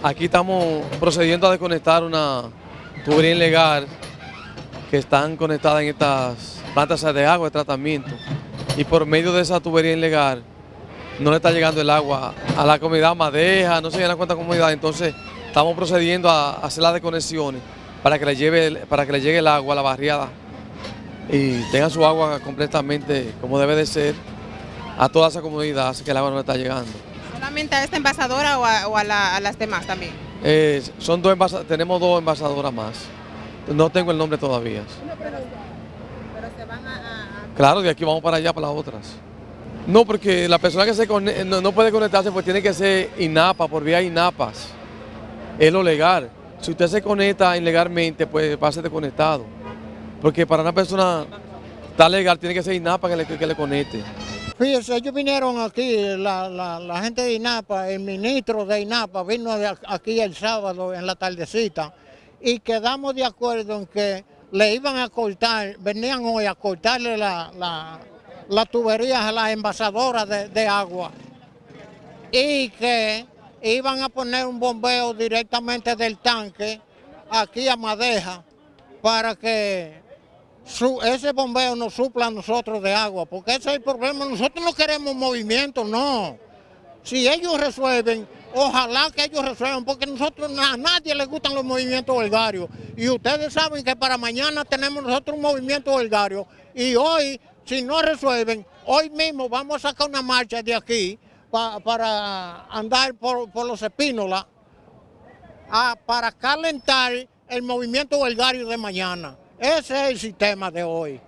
Aquí estamos procediendo a desconectar una tubería ilegal que están conectadas en estas plantas de agua de tratamiento. Y por medio de esa tubería ilegal no le está llegando el agua a la comunidad Madeja, no se llena cuánta comunidad, entonces estamos procediendo a hacer las desconexiones para que le, lleve, para que le llegue el agua a la barriada y tengan su agua completamente como debe de ser a toda esa comunidad, así que el agua no le está llegando. ¿Solamente a esta envasadora o a, las demás también? Eh, son dos tenemos dos envasadoras más. No tengo el nombre todavía. pero, se van a, Claro, de aquí vamos para allá, para las otras. No, porque la persona que se no, puede conectarse pues tiene que ser INAPA, por vía INAPAS. Es lo legal. Si usted se conecta ilegalmente, pues va a ser desconectado. Porque para una persona está legal tiene que ser INAPA que le, que le conecte. Fíjense, ellos vinieron aquí, la, gente de INAPA, el ministro de INAPA vino aquí el sábado en la tardecita y quedamos de acuerdo en que le iban a cortar, venían hoy a cortarle la, la, tuberías a las envasadoras de, de agua y que iban a poner un bombeo directamente del tanque aquí a Madeja para que ese bombeo nos supla a nosotros de agua, porque ese es el problema. Nosotros no queremos movimiento, no. Si ellos resuelven, ojalá que ellos resuelvan, porque nosotros a nadie le gustan los movimientos holgarios. Y ustedes saben que para mañana tenemos nosotros un movimiento holgario. Y hoy, si no resuelven, hoy mismo vamos a sacar una marcha de aquí para andar por, los espínolas, para calentar el movimiento holgario de mañana. Ese es el sistema de hoy.